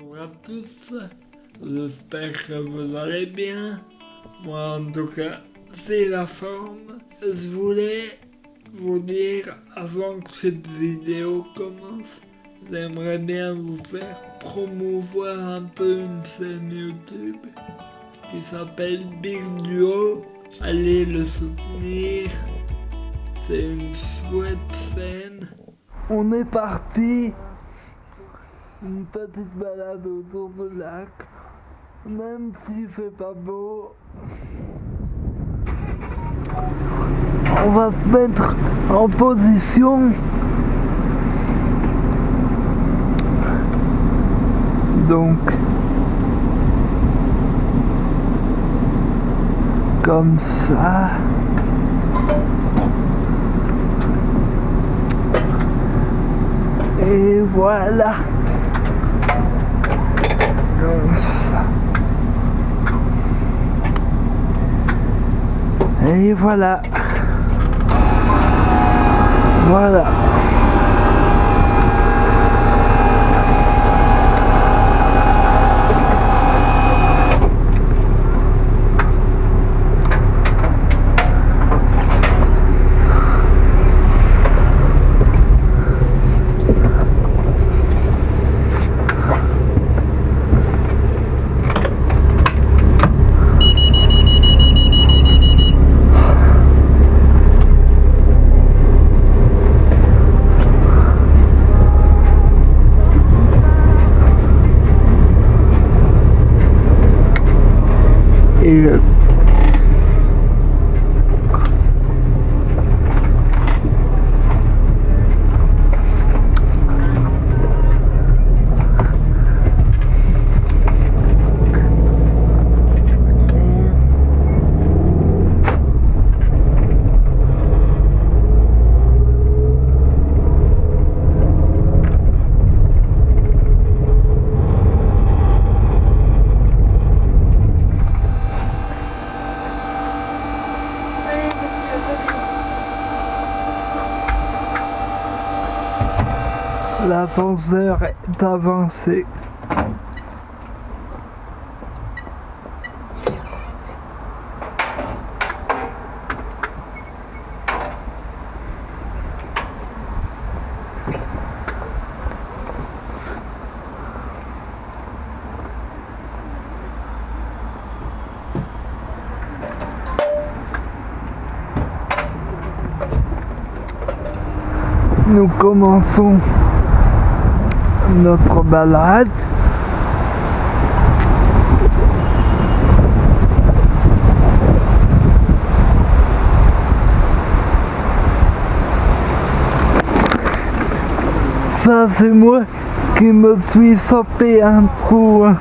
Bonjour à tous, j'espère que vous allez bien. Moi en tout cas, c'est la forme. Je voulais vous dire avant que cette vidéo commence, j'aimerais bien vous faire promouvoir un peu une chaîne YouTube qui s'appelle Big Duo. Allez le soutenir, c'est une chouette scène. On est parti une petite balade autour du lac, même s'il fait pas beau. On va se mettre en position. Donc, comme ça. Et voilà. Et voilà. Voilà. 100 heures d'avancée. nous commençons notre balade. Ça c'est moi qui me suis sapé un trou hein,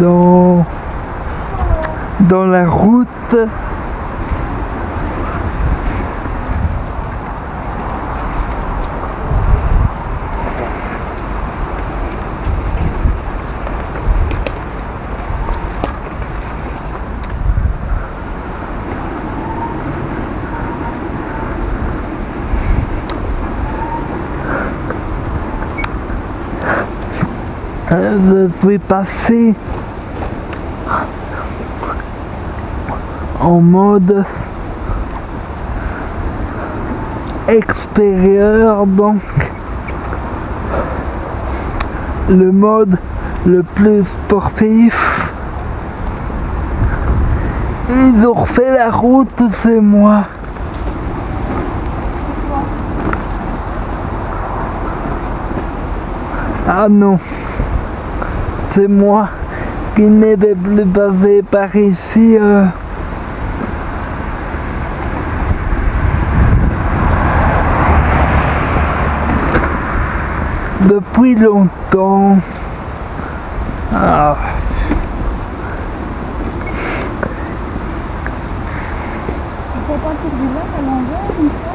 dans, dans la route. Je suis passé en mode extérieur donc le mode le plus sportif. Ils ont refait la route c'est moi. Ah non c'est moi qui ne vais plus passer par ici. euh. Depuis longtemps. Ah. Il faut partir du à l'envers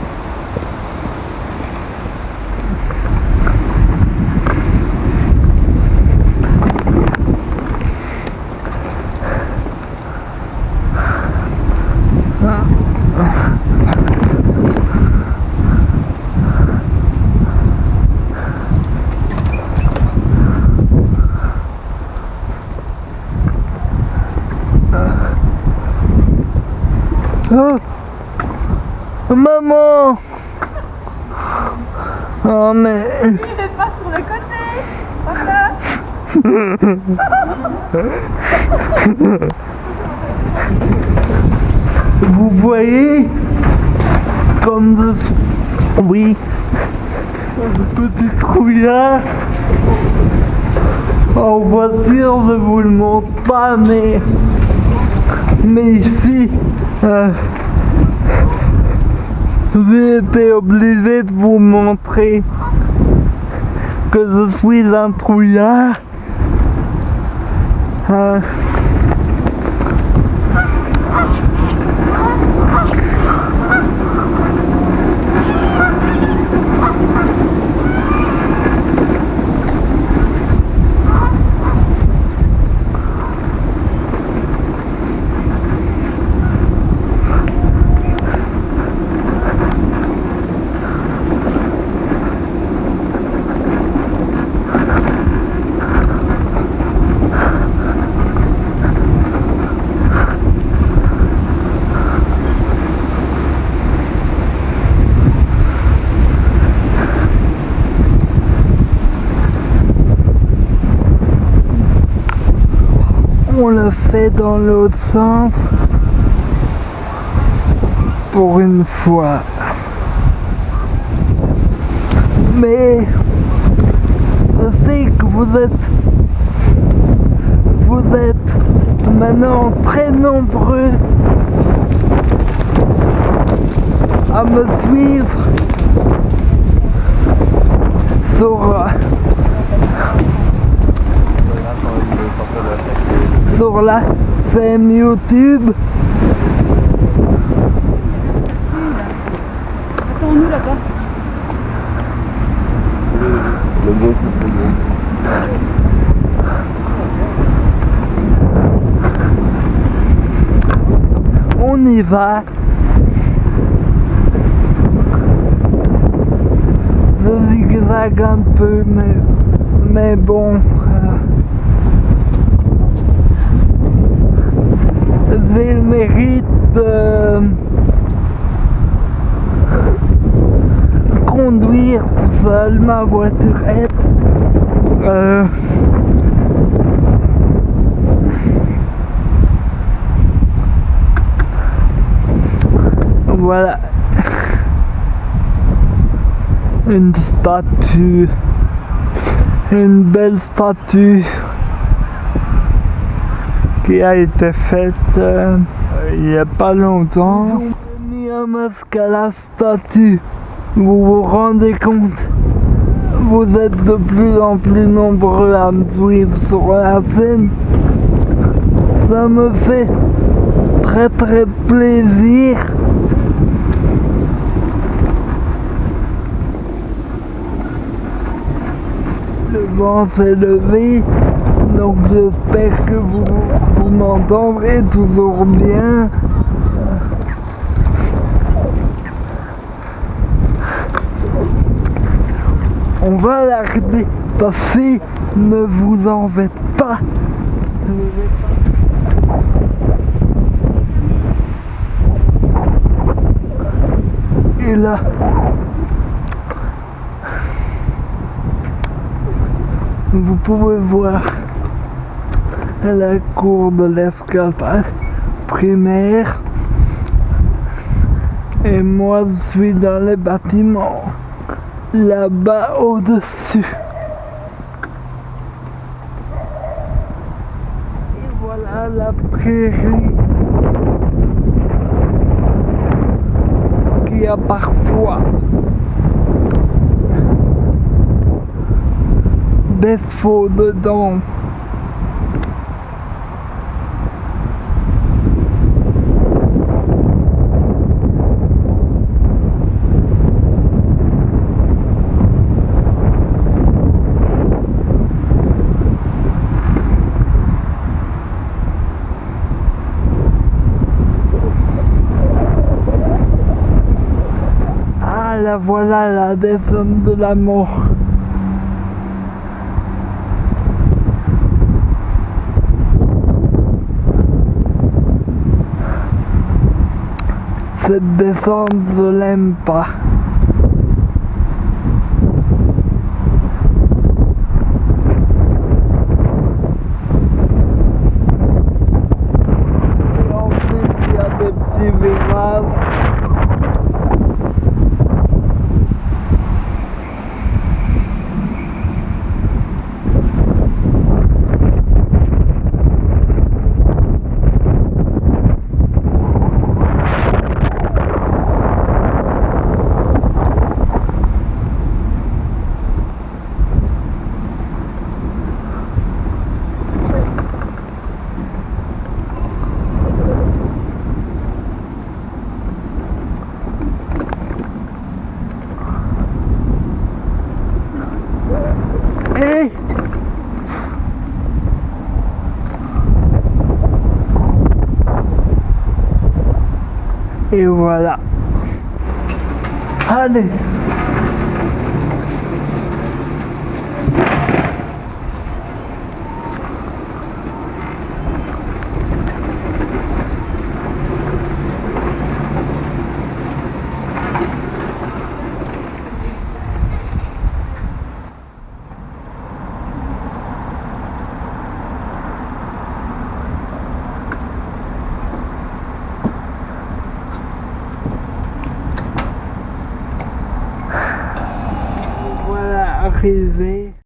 Oh Maman Oh mais... Il est pas sur le côté Papa Vous voyez Comme de... Oui. Petit trouillard. En voiture, je vous le montre pas, mais... Mais ici... euh, J'ai été obligé de vous montrer que je suis un trouillard. Euh, on le dans l'autre sens pour une fois. Mais je sais que vous êtes vous êtes maintenant très nombreux à me suivre sur sur la chaîne YouTube. Attends-nous là-bas. On y va. Je zigzague un peu, mais, mais bon. Le mérite de conduire tout seul ma voiturette. Euh, Voilà. Une statue. Une belle statue qui a été faite euh, il n'y a pas longtemps. Ils ont mis un masque à la statue. Vous vous rendez compte? Vous êtes de plus en plus nombreux à me suivre sur la scène. Ça me fait très très plaisir. Le vent s'est levé, donc j'espère que vous, vous m'entendrez toujours bien. On va l'arrêter, passer, ne vous en faites pas. Et là, vous pouvez voir la cour de l'escalade primaire et moi je suis dans les bâtiments là-bas au-dessus. Et voilà la prairie qui a parfois des faux dedans. Ah la voilà la descente de la mort. cette descente, je l'aime pas. Et en plus, il y a des petits virages. Et Et voilà. Allez.